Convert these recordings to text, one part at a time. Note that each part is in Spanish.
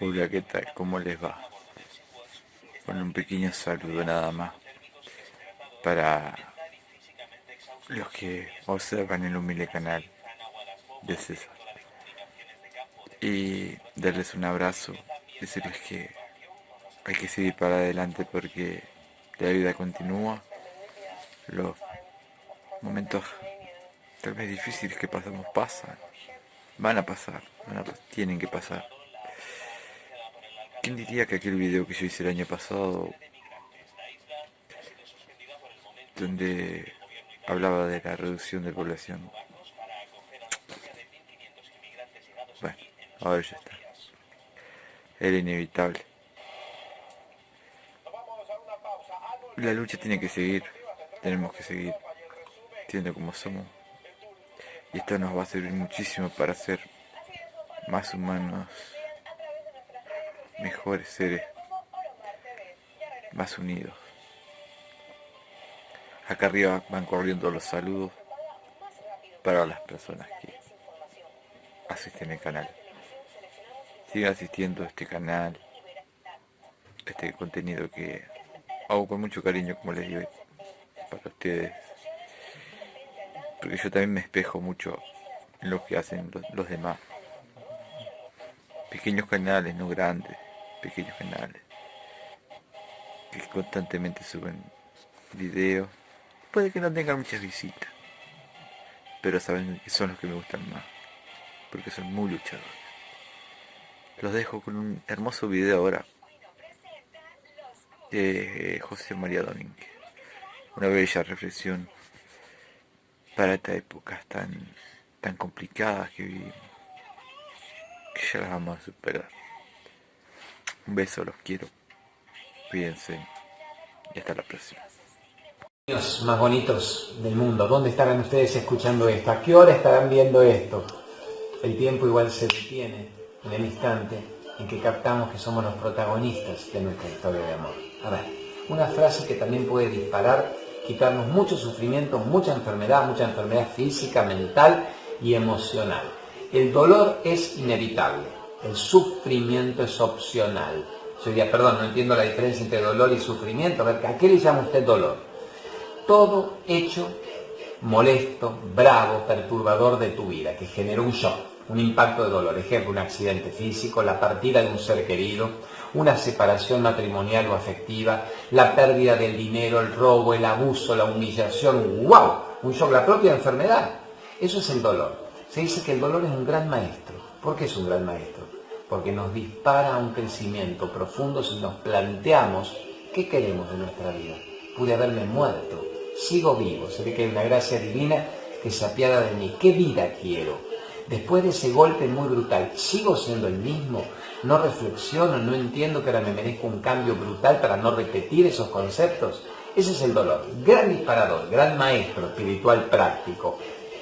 Hola, ¿qué tal? ¿Cómo les va? Con un pequeño saludo nada más para los que observan el humilde canal de César. Y darles un abrazo, decirles que hay que seguir para adelante porque la vida continúa. Los momentos tal vez difíciles que pasamos pasan, van a pasar, tienen que pasar. ¿Quién diría que aquel video que yo hice el año pasado, donde hablaba de la reducción de población, bueno, ahora ya está, era inevitable. La lucha tiene que seguir, tenemos que seguir siendo como somos. Y esto nos va a servir muchísimo para ser más humanos mejores seres, más unidos. Acá arriba van corriendo los saludos para las personas que asisten al canal. Sigan asistiendo a este canal, este contenido que hago con mucho cariño, como les digo, para ustedes. Porque yo también me espejo mucho en lo que hacen los, los demás. Pequeños canales, no grandes pequeños canales que constantemente suben videos. Puede que no tengan muchas visitas, pero saben que son los que me gustan más, porque son muy luchadores. Los dejo con un hermoso video ahora de José María Domínguez. Una bella reflexión para estas épocas tan, tan complicadas que vivimos, que ya las vamos a superar. Un beso, los quiero. Cuídense y hasta la próxima. Los más bonitos del mundo, ¿dónde estarán ustedes escuchando esto? ¿A qué hora estarán viendo esto? El tiempo igual se detiene en el instante en que captamos que somos los protagonistas de nuestra historia de amor. A ver, una frase que también puede disparar, quitarnos mucho sufrimiento, mucha enfermedad, mucha enfermedad física, mental y emocional. El dolor es inevitable el sufrimiento es opcional. Yo diría, perdón, no entiendo la diferencia entre dolor y sufrimiento. A ver, ¿a qué le llama usted dolor? Todo hecho molesto, bravo, perturbador de tu vida, que genera un shock, un impacto de dolor. Ejemplo, un accidente físico, la partida de un ser querido, una separación matrimonial o afectiva, la pérdida del dinero, el robo, el abuso, la humillación, ¡wow! Un shock, la propia enfermedad. Eso es el dolor. Se dice que el dolor es un gran maestro. ¿Por qué es un gran maestro? porque nos dispara a un crecimiento profundo si nos planteamos qué queremos de nuestra vida. Pude haberme muerto, sigo vivo, ve que hay una gracia divina que se apiada de mí. ¿Qué vida quiero? Después de ese golpe muy brutal, ¿sigo siendo el mismo? ¿No reflexiono? ¿No entiendo que ahora me merezco un cambio brutal para no repetir esos conceptos? Ese es el dolor. Gran disparador, gran maestro espiritual práctico.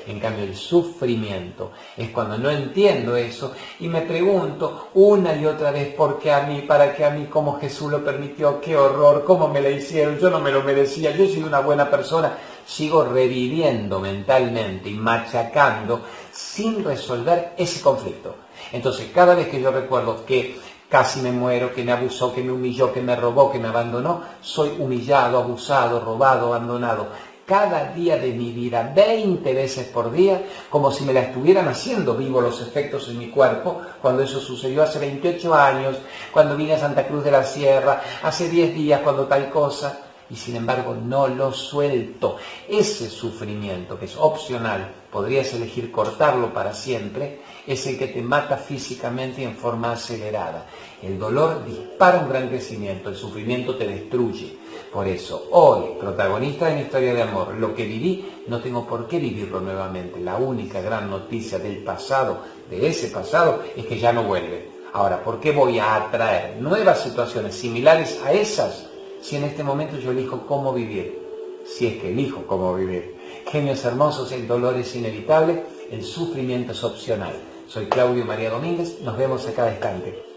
En cambio, el sufrimiento es cuando no entiendo eso y me pregunto una y otra vez por qué a mí, para qué a mí, cómo Jesús lo permitió, qué horror, cómo me lo hicieron, yo no me lo merecía, yo soy una buena persona. Sigo reviviendo mentalmente y machacando sin resolver ese conflicto. Entonces, cada vez que yo recuerdo que casi me muero, que me abusó, que me humilló, que me robó, que me abandonó, soy humillado, abusado, robado, abandonado cada día de mi vida, 20 veces por día, como si me la estuvieran haciendo vivo los efectos en mi cuerpo, cuando eso sucedió hace 28 años, cuando vine a Santa Cruz de la Sierra, hace 10 días, cuando tal cosa, y sin embargo no lo suelto. Ese sufrimiento, que es opcional, podrías elegir cortarlo para siempre, es el que te mata físicamente y en forma acelerada. El dolor dispara un gran crecimiento, el sufrimiento te destruye. Por eso, hoy, protagonista de mi historia de amor, lo que viví, no tengo por qué vivirlo nuevamente. La única gran noticia del pasado, de ese pasado, es que ya no vuelve. Ahora, ¿por qué voy a atraer nuevas situaciones similares a esas si en este momento yo elijo cómo vivir? Si es que elijo cómo vivir. Genios hermosos, el dolor es inevitable, el sufrimiento es opcional. Soy Claudio María Domínguez, nos vemos a cada instante.